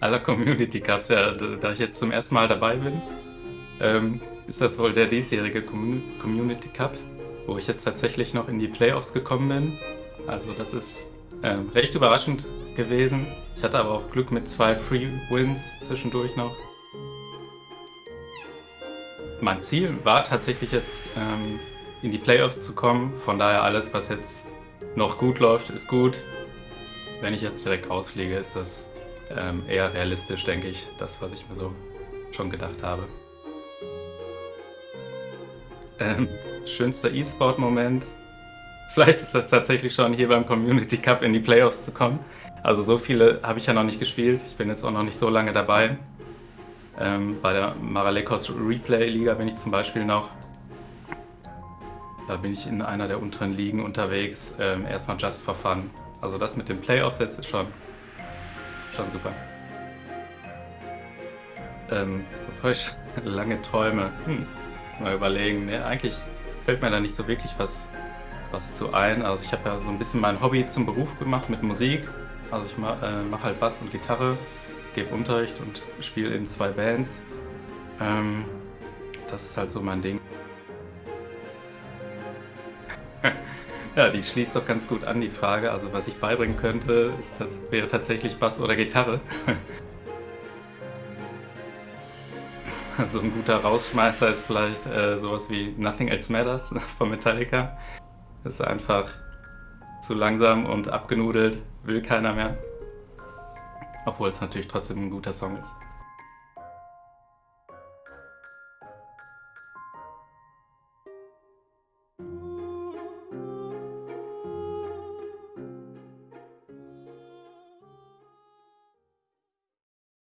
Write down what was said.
aller Community Cups. Ja, da ich jetzt zum ersten Mal dabei bin, ähm, ist das wohl der diesjährige Community Cup, wo ich jetzt tatsächlich noch in die Playoffs gekommen bin. Also das ist ähm, recht überraschend gewesen. Ich hatte aber auch Glück mit zwei Free Wins zwischendurch noch. Mein Ziel war tatsächlich jetzt ähm, in die Playoffs zu kommen. Von daher alles, was jetzt noch gut läuft, ist gut. Wenn ich jetzt direkt rausfliege, ist das ähm, eher realistisch, denke ich. Das, was ich mir so schon gedacht habe. Ähm, schönster E-Sport-Moment. Vielleicht ist das tatsächlich schon hier beim Community Cup in die Playoffs zu kommen. Also so viele habe ich ja noch nicht gespielt. Ich bin jetzt auch noch nicht so lange dabei. Ähm, bei der Maralekos Replay Liga bin ich zum Beispiel noch. Da bin ich in einer der unteren Ligen unterwegs. Ähm, erstmal just for fun. Also das mit den Playoffs jetzt ist schon, schon super. Ähm, bevor ich lange träume, hm, mal überlegen. Ne, eigentlich fällt mir da nicht so wirklich was, was zu ein. Also ich habe ja so ein bisschen mein Hobby zum Beruf gemacht mit Musik. Also ich mache äh, mach halt Bass und Gitarre gebe Unterricht und spiele in zwei Bands. Ähm, das ist halt so mein Ding. Ja, die schließt doch ganz gut an die Frage. Also was ich beibringen könnte, ist, wäre tatsächlich Bass oder Gitarre. also ein guter Rausschmeißer ist vielleicht äh, sowas wie Nothing Else Matters von Metallica. Ist einfach zu langsam und abgenudelt, will keiner mehr. Obwohl es natürlich trotzdem ein guter Song ist.